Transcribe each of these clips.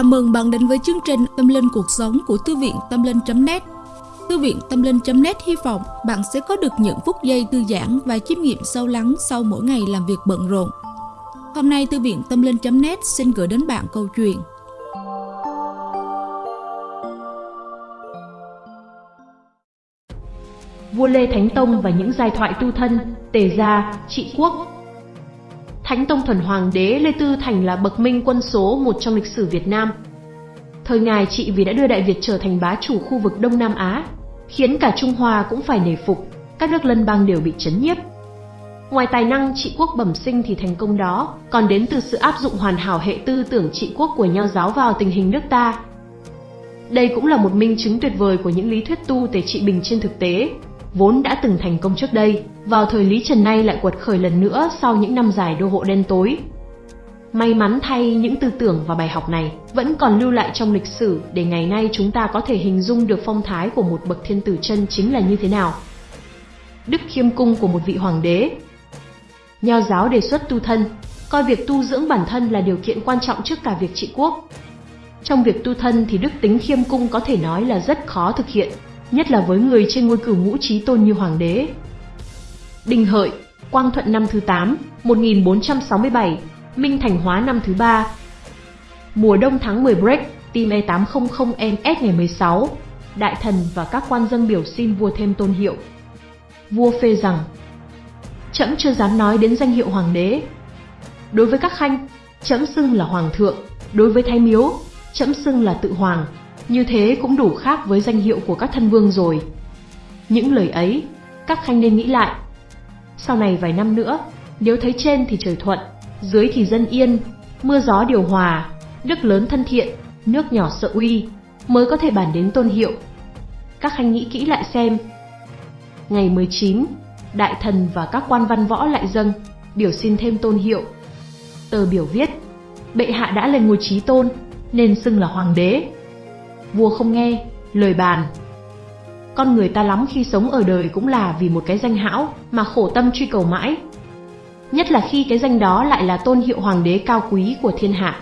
Chào mừng bạn đến với chương trình Tâm Linh Cuộc Sống của Thư viện Tâm Linh.net Thư viện Tâm Linh.net hy vọng bạn sẽ có được những phút giây thư giãn và chiêm nghiệm sâu lắng sau mỗi ngày làm việc bận rộn. Hôm nay Thư viện Tâm Linh.net xin gửi đến bạn câu chuyện. Vua Lê Thánh Tông và những giai thoại tu thân, tề gia, trị quốc. Thánh Tông Thuần Hoàng đế Lê Tư Thành là bậc minh quân số một trong lịch sử Việt Nam. Thời ngài trị vì đã đưa Đại Việt trở thành bá chủ khu vực Đông Nam Á, khiến cả Trung Hoa cũng phải nể phục, các nước lân bang đều bị chấn nhiếp. Ngoài tài năng trị quốc bẩm sinh thì thành công đó còn đến từ sự áp dụng hoàn hảo hệ tư tưởng trị quốc của nho giáo vào tình hình nước ta. Đây cũng là một minh chứng tuyệt vời của những lý thuyết tu tề trị bình trên thực tế, vốn đã từng thành công trước đây, vào thời Lý Trần nay lại quật khởi lần nữa sau những năm dài đô hộ đen tối. May mắn thay những tư tưởng và bài học này vẫn còn lưu lại trong lịch sử để ngày nay chúng ta có thể hình dung được phong thái của một bậc thiên tử chân chính là như thế nào. Đức khiêm cung của một vị hoàng đế Nho giáo đề xuất tu thân, coi việc tu dưỡng bản thân là điều kiện quan trọng trước cả việc trị quốc. Trong việc tu thân thì đức tính khiêm cung có thể nói là rất khó thực hiện, nhất là với người trên ngôi cửu ngũ trí tôn như hoàng đế. đình Hợi, Quang Thuận năm thứ 8, 1467, Minh Thành Hóa năm thứ 3. Mùa đông tháng 10 break, team E800MS ngày 16, đại thần và các quan dân biểu xin vua thêm tôn hiệu. Vua phê rằng, trẫm chưa dám nói đến danh hiệu hoàng đế. Đối với các khanh, trẫm xưng là hoàng thượng, đối với thái miếu, trẫm xưng là tự hoàng, như thế cũng đủ khác với danh hiệu của các thân vương rồi. Những lời ấy, các khanh nên nghĩ lại. Sau này vài năm nữa, nếu thấy trên thì trời thuận, dưới thì dân yên, mưa gió điều hòa, đức lớn thân thiện, nước nhỏ sợ uy, mới có thể bàn đến tôn hiệu. Các khanh nghĩ kỹ lại xem. Ngày 19, đại thần và các quan văn võ lại dâng, biểu xin thêm tôn hiệu. Tờ biểu viết, bệ hạ đã lên ngôi trí tôn, nên xưng là hoàng đế. Vua không nghe, lời bàn. Con người ta lắm khi sống ở đời cũng là vì một cái danh hão mà khổ tâm truy cầu mãi. Nhất là khi cái danh đó lại là tôn hiệu hoàng đế cao quý của thiên hạ.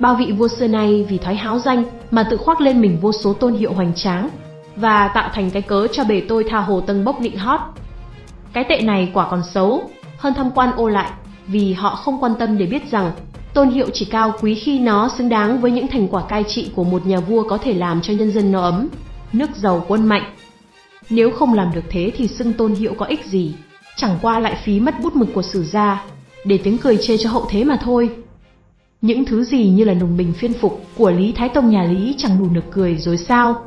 Bao vị vua xưa nay vì thói háo danh mà tự khoác lên mình vô số tôn hiệu hoành tráng và tạo thành cái cớ cho bề tôi tha hồ tân bốc nịnh hót. Cái tệ này quả còn xấu, hơn tham quan ô lại, vì họ không quan tâm để biết rằng tôn hiệu chỉ cao quý khi nó xứng đáng với những thành quả cai trị của một nhà vua có thể làm cho nhân dân no ấm, nước giàu quân mạnh. Nếu không làm được thế thì xưng tôn hiệu có ích gì, chẳng qua lại phí mất bút mực của sử gia, để tiếng cười chê cho hậu thế mà thôi. Những thứ gì như là nùng bình phiên phục của Lý Thái Tông nhà Lý chẳng đủ nực cười rồi sao?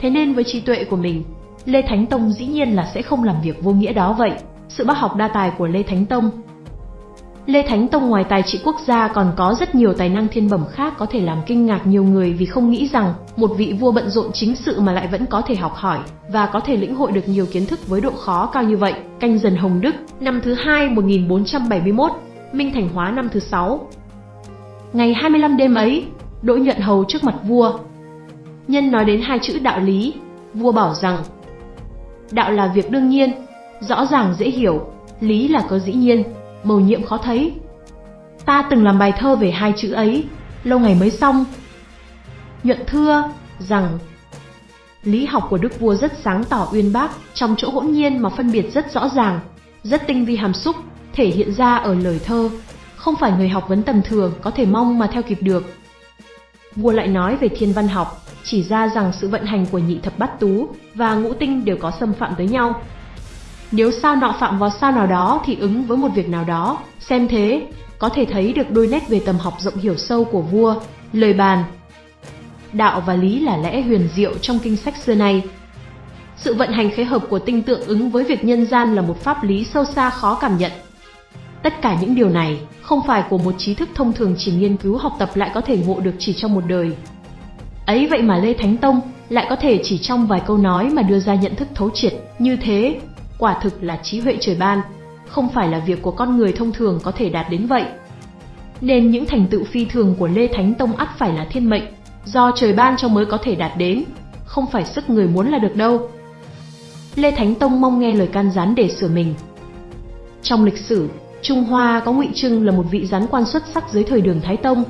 Thế nên với trí tuệ của mình, Lê Thánh Tông dĩ nhiên là sẽ không làm việc vô nghĩa đó vậy. Sự bác học đa tài của Lê Thánh Tông Lê Thánh Tông ngoài tài trị quốc gia còn có rất nhiều tài năng thiên bẩm khác có thể làm kinh ngạc nhiều người vì không nghĩ rằng một vị vua bận rộn chính sự mà lại vẫn có thể học hỏi và có thể lĩnh hội được nhiều kiến thức với độ khó cao như vậy. Canh dần Hồng Đức, năm thứ hai 1471, Minh Thành Hóa năm thứ sáu. Ngày 25 đêm ấy, Đỗ Nhuận Hầu trước mặt vua. Nhân nói đến hai chữ đạo lý, vua bảo rằng đạo là việc đương nhiên, rõ ràng dễ hiểu, lý là có dĩ nhiên mầu nhiệm khó thấy. Ta từng làm bài thơ về hai chữ ấy, lâu ngày mới xong. Nhuận thưa rằng lý học của đức vua rất sáng tỏ uyên bác trong chỗ hỗn nhiên mà phân biệt rất rõ ràng, rất tinh vi hàm xúc, thể hiện ra ở lời thơ, không phải người học vấn tầm thường có thể mong mà theo kịp được. Vua lại nói về thiên văn học, chỉ ra rằng sự vận hành của nhị thập bát tú và ngũ tinh đều có xâm phạm tới nhau, nếu sao nọ phạm vào sao nào đó thì ứng với một việc nào đó, xem thế, có thể thấy được đôi nét về tầm học rộng hiểu sâu của vua, lời bàn. Đạo và lý là lẽ huyền diệu trong kinh sách xưa nay. Sự vận hành khế hợp của tinh tượng ứng với việc nhân gian là một pháp lý sâu xa khó cảm nhận. Tất cả những điều này không phải của một trí thức thông thường chỉ nghiên cứu học tập lại có thể ngộ được chỉ trong một đời. Ấy vậy mà Lê Thánh Tông lại có thể chỉ trong vài câu nói mà đưa ra nhận thức thấu triệt như thế quả thực là trí huệ trời ban, không phải là việc của con người thông thường có thể đạt đến vậy. Nên những thành tựu phi thường của Lê Thánh Tông ắt phải là thiên mệnh, do trời ban cho mới có thể đạt đến, không phải sức người muốn là được đâu. Lê Thánh Tông mong nghe lời can gián để sửa mình. Trong lịch sử, Trung Hoa có ngụy Trưng là một vị gián quan xuất sắc dưới thời đường Thái Tông.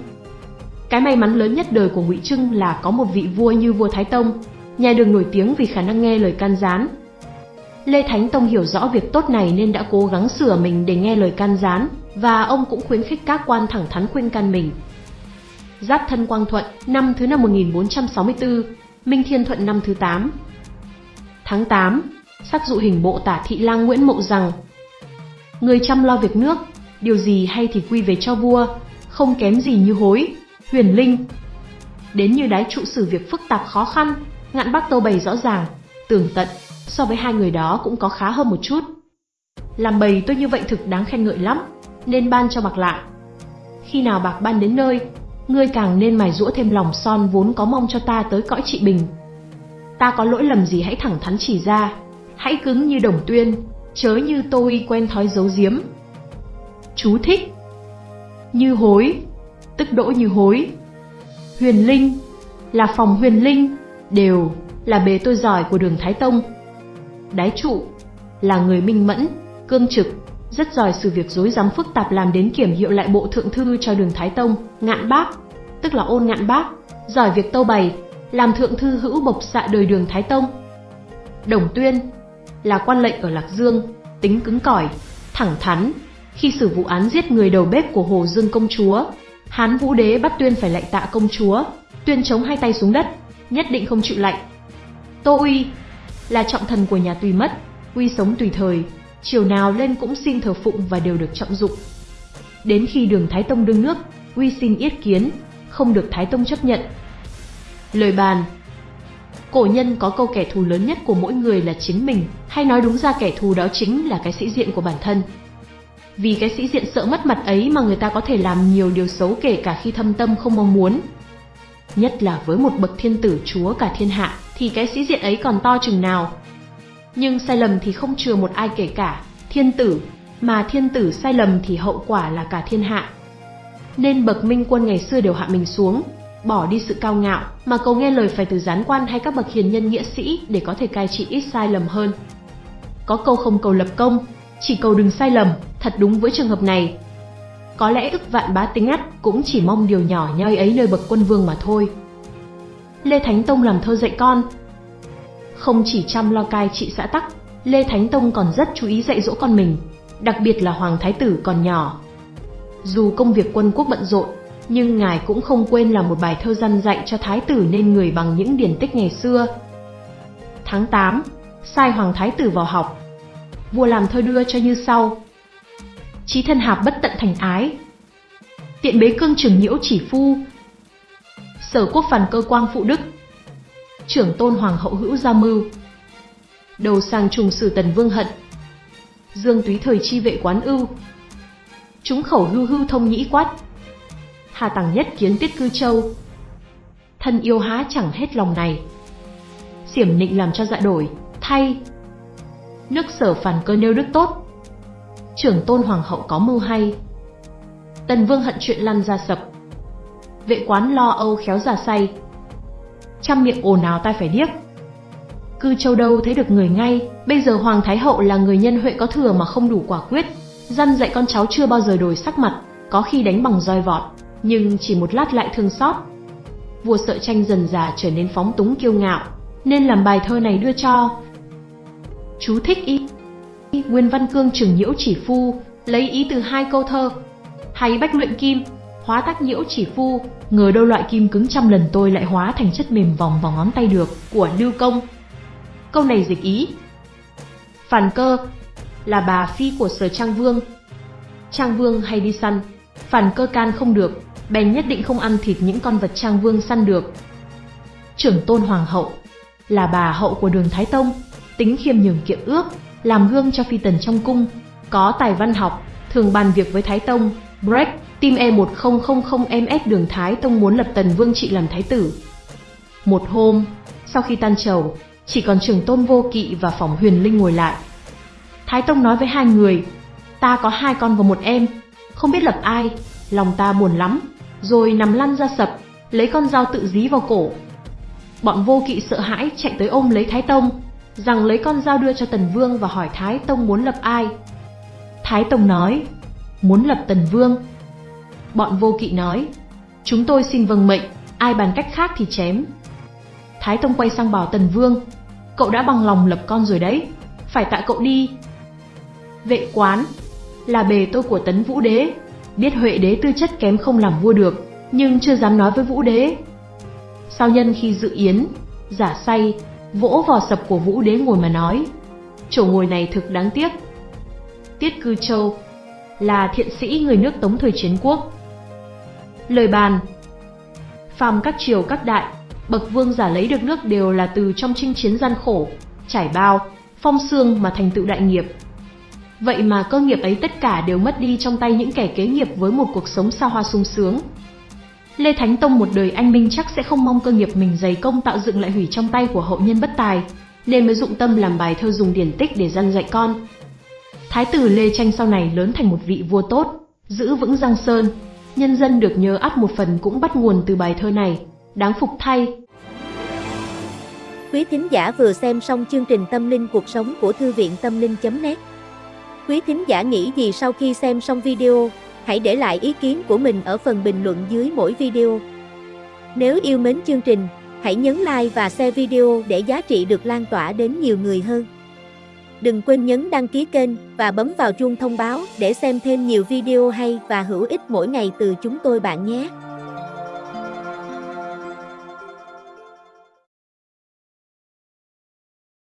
Cái may mắn lớn nhất đời của Ngụy Trưng là có một vị vua như vua Thái Tông, nhà đường nổi tiếng vì khả năng nghe lời can gián. Lê Thánh Tông hiểu rõ việc tốt này nên đã cố gắng sửa mình để nghe lời can gián, và ông cũng khuyến khích các quan thẳng thắn khuyên can mình. Giáp thân Quang Thuận, năm thứ năm 1464, Minh Thiên Thuận năm thứ 8. Tháng 8, sắc dụ hình bộ tả thị lang Nguyễn Mậu rằng Người chăm lo việc nước, điều gì hay thì quy về cho vua, không kém gì như hối, huyền linh. Đến như đái trụ xử việc phức tạp khó khăn, ngạn bác tâu bày rõ ràng, tường tận, so với hai người đó cũng có khá hơn một chút. Làm bầy tôi như vậy thực đáng khen ngợi lắm, nên ban cho bạc lại. Khi nào bạc ban đến nơi, ngươi càng nên mài rũa thêm lòng son vốn có mong cho ta tới cõi trị bình. Ta có lỗi lầm gì hãy thẳng thắn chỉ ra, hãy cứng như đồng tuyên, chớ như tôi quen thói giấu giếm. Chú thích Như hối, tức đỗ như hối. Huyền linh, là phòng huyền linh, đều là bề tôi giỏi của đường Thái Tông. Đái trụ, là người minh mẫn, cương trực, rất giỏi xử việc rối rắm phức tạp làm đến kiểm hiệu lại bộ thượng thư cho đường Thái Tông, ngạn bác, tức là ôn ngạn bác, giỏi việc tâu bày, làm thượng thư hữu bộc xạ đời đường Thái Tông. Đồng Tuyên là quan lệnh ở Lạc Dương, tính cứng cỏi, thẳng thắn, khi xử vụ án giết người đầu bếp của Hồ Dương công chúa, Hán Vũ Đế bắt Tuyên phải lạy tạ công chúa, Tuyên chống hai tay xuống đất, nhất định không chịu lạy. Tô Uy là trọng thần của nhà Tùy mất, quy sống tùy thời, chiều nào lên cũng xin thờ phụng và đều được trọng dụng. Đến khi đường Thái Tông đương nước, quy xin yết kiến, không được Thái Tông chấp nhận. Lời bàn Cổ nhân có câu kẻ thù lớn nhất của mỗi người là chính mình, hay nói đúng ra kẻ thù đó chính là cái sĩ diện của bản thân. Vì cái sĩ diện sợ mất mặt ấy mà người ta có thể làm nhiều điều xấu kể cả khi thâm tâm không mong muốn. Nhất là với một bậc thiên tử chúa cả thiên hạ thì cái sĩ diện ấy còn to chừng nào. Nhưng sai lầm thì không chừa một ai kể cả, thiên tử, mà thiên tử sai lầm thì hậu quả là cả thiên hạ. Nên bậc minh quân ngày xưa đều hạ mình xuống, bỏ đi sự cao ngạo, mà cầu nghe lời phải từ gián quan hay các bậc hiền nhân nghĩa sĩ để có thể cai trị ít sai lầm hơn. Có câu không cầu lập công, chỉ cầu đừng sai lầm, thật đúng với trường hợp này. Có lẽ ức vạn bá tính ắt cũng chỉ mong điều nhỏ nhoi ấy nơi bậc quân vương mà thôi. Lê Thánh Tông làm thơ dạy con. Không chỉ chăm lo cai trị xã tắc, Lê Thánh Tông còn rất chú ý dạy dỗ con mình, đặc biệt là Hoàng Thái Tử còn nhỏ. Dù công việc quân quốc bận rộn, nhưng ngài cũng không quên là một bài thơ dân dạy cho thái tử nên người bằng những điển tích ngày xưa. Tháng 8, sai hoàng thái tử vào học. Vua làm thơ đưa cho như sau. Chí thân hạp bất tận thành ái. Tiện bế cương trường nhiễu chỉ phu. Sở quốc phản cơ quang phụ đức. Trưởng tôn hoàng hậu hữu gia mưu. Đầu sang trùng sử tần vương hận. Dương túy thời chi vệ quán ưu. Chúng khẩu hưu hưu thông nhĩ quát Hà tàng nhất kiến tiết cư châu. Thân yêu há chẳng hết lòng này. Xiểm nịnh làm cho dạ đổi, thay. Nước sở phản cơ nêu đức tốt. Trưởng tôn hoàng hậu có mưu hay. Tần vương hận chuyện lăn ra sập. Vệ quán lo âu khéo giả say. Trăm miệng ồn ào tai phải điếc. Cư châu đâu thấy được người ngay, bây giờ Hoàng Thái Hậu là người nhân huệ có thừa mà không đủ quả quyết, dân dạy con cháu chưa bao giờ đổi sắc mặt, có khi đánh bằng roi vọt nhưng chỉ một lát lại thương xót. Vua sợ tranh dần già trở nên phóng túng kiêu ngạo, nên làm bài thơ này đưa cho. Chú thích ý. Nguyên văn cương trường nhiễu chỉ phu, lấy ý từ hai câu thơ. Hay bách luyện kim, hóa tác nhiễu chỉ phu, ngờ đâu loại kim cứng trăm lần tôi lại hóa thành chất mềm vòng vào ngón tay được, của Lưu Công. Câu này dịch ý. Phản cơ là bà phi của sở Trang Vương. Trang Vương hay đi săn, phản cơ can không được, bèn nhất định không ăn thịt những con vật trang vương săn được. Trưởng tôn hoàng hậu là bà hậu của đường Thái Tông, tính khiêm nhường kiệm ước, làm gương cho phi tần trong cung, có tài văn học, thường bàn việc với Thái Tông, Break, Tim E1000MS đường Thái Tông muốn lập tần vương trị làm thái tử. Một hôm, sau khi tan trầu, chỉ còn trưởng tôn vô kỵ và phỏng huyền linh ngồi lại. Thái Tông nói với hai người, ta có hai con và một em, không biết lập ai, lòng ta buồn lắm, rồi nằm lăn ra sập, lấy con dao tự dí vào cổ. Bọn vô kỵ sợ hãi chạy tới ôm lấy Thái Tông, rằng lấy con dao đưa cho Tần Vương và hỏi Thái Tông muốn lập ai. Thái Tông nói, muốn lập Tần Vương. Bọn vô kỵ nói, Chúng tôi xin vâng mệnh, ai bàn cách khác thì chém. Thái Tông quay sang bảo Tần Vương, cậu đã bằng lòng lập con rồi đấy, phải tạ cậu đi. Vệ quán, là bề tôi của Tấn Vũ Đế, biết Huệ Đế tư chất kém không làm vua được, nhưng chưa dám nói với Vũ Đế. Sao nhân khi dự yến, giả say, vỗ vào sập của Vũ Đế ngồi mà nói, chỗ ngồi này thực đáng tiếc. Tiết Cư Châu là thiện sĩ người nước Tống thời chiến quốc. Lời bàn Phàm các triều các đại, bậc vương giả lấy được nước đều là từ trong chinh chiến gian khổ, trải bao, phong xương mà thành tựu đại nghiệp. Vậy mà cơ nghiệp ấy tất cả đều mất đi trong tay những kẻ kế nghiệp với một cuộc sống xa hoa sung sướng. Lê Thánh Tông một đời anh minh chắc sẽ không mong cơ nghiệp mình dày công tạo dựng lại hủy trong tay của hậu nhân bất tài, nên mới dụng tâm làm bài thơ dùng điển tích để dân dạy con. Thái tử Lê Tranh sau này lớn thành một vị vua tốt, giữ vững Giang Sơn, nhân dân được nhớ ắt một phần cũng bắt nguồn từ bài thơ này, đáng phục thay. Quý thính giả vừa xem xong chương trình Tâm linh cuộc sống của Thư viện Tâm linh.net Quý thính giả nghĩ gì sau khi xem xong video, hãy để lại ý kiến của mình ở phần bình luận dưới mỗi video. Nếu yêu mến chương trình, hãy nhấn like và share video để giá trị được lan tỏa đến nhiều người hơn. Đừng quên nhấn đăng ký kênh và bấm vào chuông thông báo để xem thêm nhiều video hay và hữu ích mỗi ngày từ chúng tôi bạn nhé.